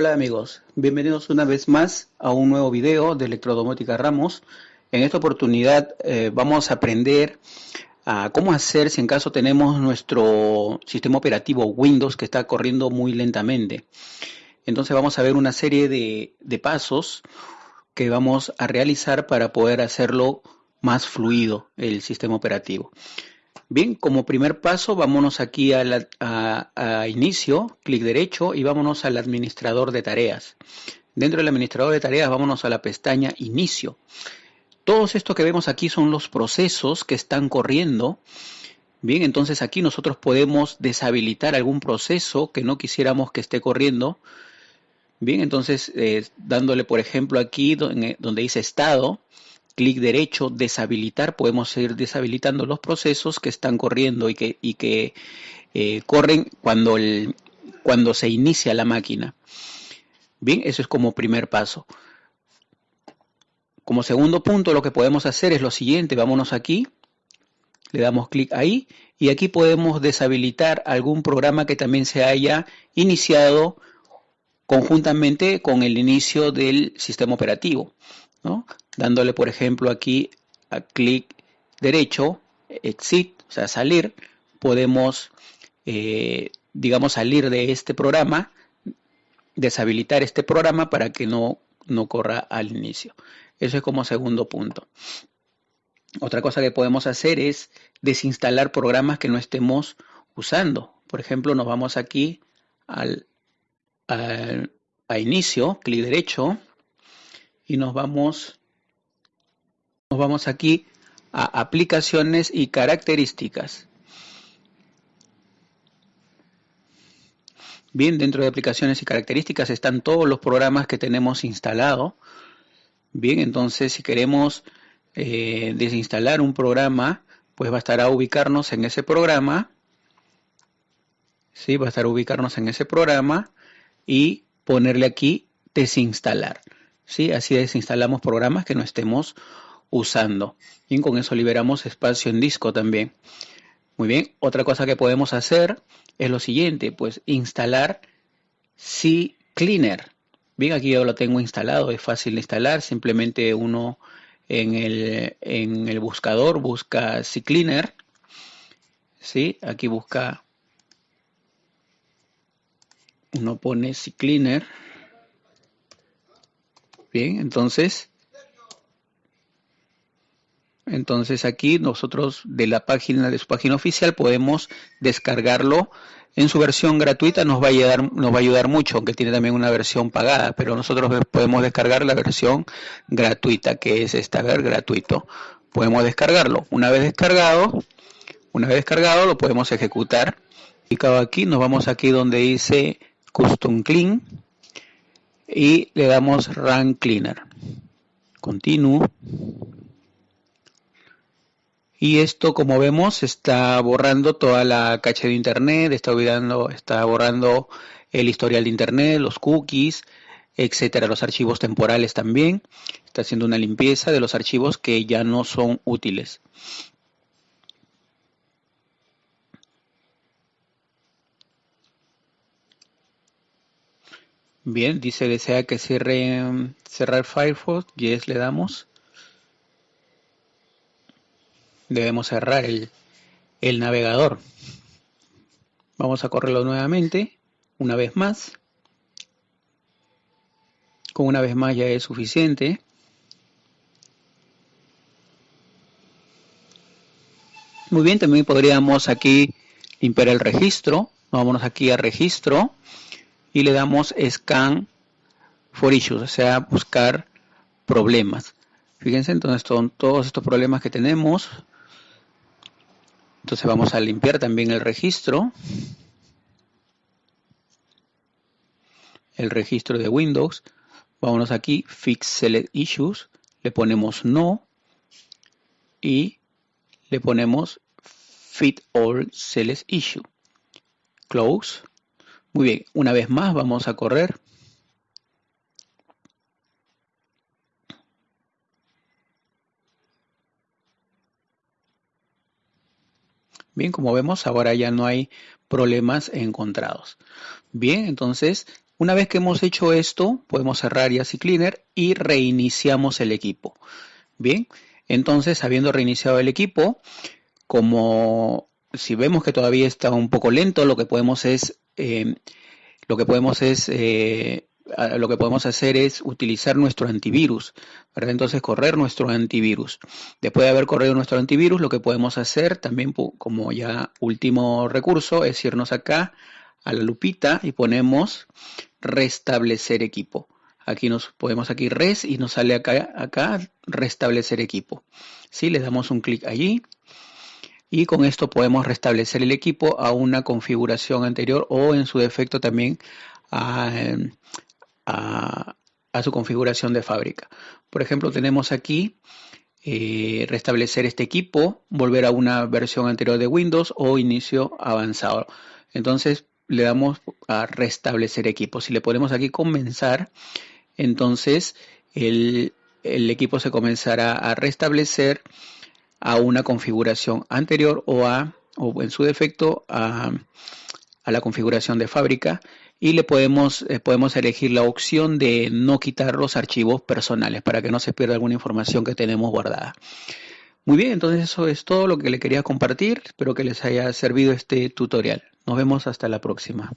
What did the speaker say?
Hola amigos, bienvenidos una vez más a un nuevo video de Electrodomótica Ramos. En esta oportunidad eh, vamos a aprender a cómo hacer si en caso tenemos nuestro sistema operativo Windows que está corriendo muy lentamente. Entonces vamos a ver una serie de, de pasos que vamos a realizar para poder hacerlo más fluido el sistema operativo. Bien, como primer paso, vámonos aquí a, inicio, clic derecho y vámonos al administrador de tareas. Dentro del administrador de tareas, vámonos a la pestaña inicio. Todos estos que vemos aquí son los procesos que están corriendo. Bien, entonces aquí nosotros podemos deshabilitar algún proceso que no quisiéramos que esté corriendo. Bien, entonces eh, dándole por ejemplo aquí donde, donde dice estado, clic derecho, deshabilitar, podemos ir deshabilitando los procesos que están corriendo y que, y que eh, corren cuando, el, cuando se inicia la máquina. Bien, eso es como primer paso. Como segundo punto, lo que podemos hacer es lo siguiente, vámonos aquí, le damos clic ahí y aquí podemos deshabilitar algún programa que también se haya iniciado conjuntamente con el inicio del sistema operativo. ¿no? Dándole por ejemplo aquí a clic derecho, exit, o sea, salir, podemos, eh, digamos, salir de este programa, deshabilitar este programa para que no, no corra al inicio. Eso es como segundo punto. Otra cosa que podemos hacer es desinstalar programas que no estemos usando. Por ejemplo, nos vamos aquí al, al a inicio, clic derecho, y nos vamos nos vamos aquí a aplicaciones y características. Bien, dentro de aplicaciones y características están todos los programas que tenemos instalado. Bien, entonces si queremos eh, desinstalar un programa, pues a ubicarnos en ese programa. Sí, a ubicarnos en ese programa y ponerle aquí desinstalar. Sí, así desinstalamos programas que no estemos usando. Y con eso liberamos espacio en disco también. Muy bien, otra cosa que podemos hacer es lo siguiente, pues instalar CCleaner. Bien, aquí yo lo tengo instalado, es fácil de instalar, simplemente uno en el, en el buscador busca CCleaner. ¿Sí? Aquí busca, uno pone CCleaner. Bien, entonces entonces aquí nosotros de la página de su página oficial podemos descargarlo en su versión gratuita nos va a ayudar, nos va a ayudar mucho, aunque tiene también una versión pagada, pero nosotros podemos descargar la versión gratuita, que es esta, ver, gratuito. Podemos descargarlo. Una vez descargado, una vez descargado lo podemos ejecutar. Y aquí nos vamos aquí donde dice Custom Clean y le damos Run Cleaner. Continuo. Y esto, como vemos, está borrando toda la caché de Internet, está, olvidando, está borrando el historial de Internet, los cookies, etcétera, los archivos temporales también. Está haciendo una limpieza de los archivos que ya no son útiles. Bien, dice desea que cierre cerrar Firefox, yes le damos debemos cerrar el, navegador. Vamos a correrlo nuevamente, una vez más. Con una vez más ya es suficiente. Muy bien, también podríamos aquí limpiar el registro. Vámonos aquí a registro y le damos scan for issues, o sea, buscar problemas. Fíjense, entonces son todos estos problemas que tenemos entonces vamos a limpiar también el registro. El registro de Windows. Vámonos aquí, Fix Select Issues. Le ponemos No. Y le ponemos Fit All Select Issue. Close. Muy bien, una vez más vamos a correr. Bien, como vemos, ahora ya no hay problemas encontrados. Bien, entonces Una vez que hemos hecho esto, podemos cerrar Yassi Cleaner y reiniciamos el equipo. Bien, entonces habiendo reiniciado el equipo, como si vemos que todavía está un poco lento, lo que podemos es, eh, lo que podemos es eh, lo que podemos hacer es utilizar nuestro antivirus, ¿verdad? Entonces correr nuestro antivirus. Después de haber corrido nuestro antivirus, lo que podemos hacer también como ya último recurso es irnos acá a la lupita y ponemos restablecer equipo. Aquí nos podemos aquí res y nos sale acá, acá restablecer equipo. ¿Sí? Le damos un clic allí y con esto podemos restablecer el equipo a una configuración anterior o en su defecto también a, a, su configuración de fábrica. Por ejemplo, tenemos aquí eh, restablecer este equipo, volver a una versión anterior de Windows o inicio avanzado. Entonces le damos a restablecer equipo. Si le ponemos aquí comenzar, entonces el, equipo se comenzará a restablecer a una configuración anterior o a o en su defecto a, a la configuración de fábrica y le podemos, eh, podemos elegir la opción de no quitar los archivos personales para que no se pierda alguna información que tenemos guardada. Muy bien, entonces eso es todo lo que le quería compartir. Espero que les haya servido este tutorial. Nos vemos hasta la próxima.